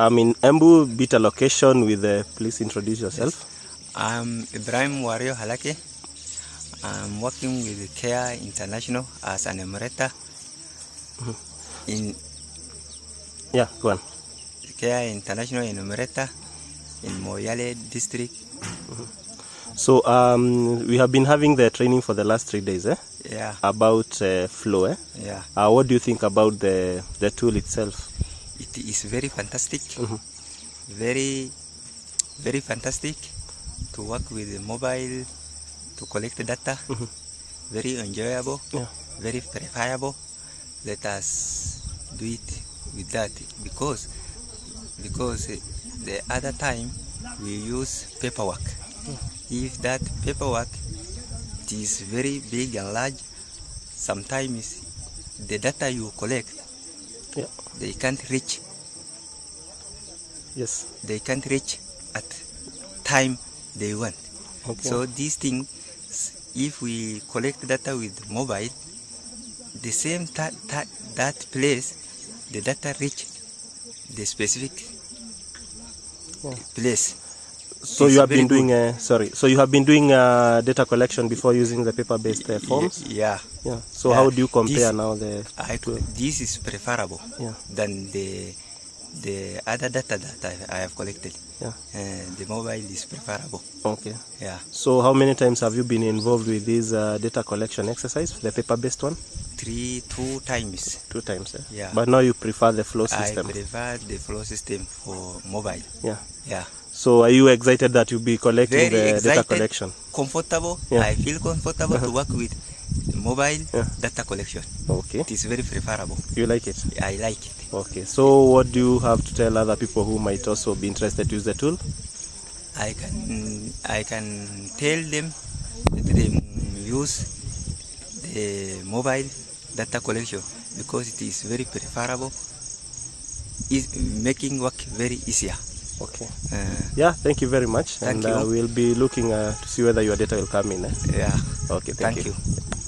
I'm in Embu Beta location with uh, please introduce yourself. I'm Ibrahim Wario Halake. I'm working with Care International as an emeritor in Yeah, go on. Care International Enumerator in Moyale district. So um, we have been having the training for the last three days eh? Yeah, about uh, flow. Eh? yeah. Uh, what do you think about the, the tool itself? It is very fantastic. Mhm. Very, very fantastic to work with the mobile to collect data. Mhm. Very enjoyable. Yeah. Very verifiable. Let us do it with that because because the other time we use paperwork. If that paperwork is very big and large, sometimes the data you collect Yeah. they can't reach Yes. they can't reach at time they want. Okay. So these things, if we collect data with mobile, the same ta- ta- that place, the data reach the specific Yeah. place. So It's you have been doing uh, sorry. So you have been doing uh, data collection before using the paper-based uh, forms. Yeah, Yeah. So Yeah. how do you compare This- now the? I this is preferable Yeah. than the the other data that I, I have collected. Yeah. Uh, the mobile is preferable. Okay. Yeah, So how many times have you been involved with this uh, data collection exercise, the paper-based one? three two times. Two times. Eh? Yeah. But now you prefer the flow system. I prefer the flow system for mobile. Yeah. Yeah. So are you excited that you'll be collecting Very the data excited. collection? Comfortable. Yeah. I feel comfortable to uh-huh. work with mobile Yeah. data collection. Okay. It is very preferable. You like it? I like it. Okay. So what do you have to tell other people who might also be interested to use the tool? I can I can tell them that they use the mobile data collection because it is very preferable. Is making work very easier. Okay. Yeah. Thank you very much. Thank and Uh, you. we'll be looking uh, to see whether your data will come in. Eh? yeah. Okay. Thank, Thank you.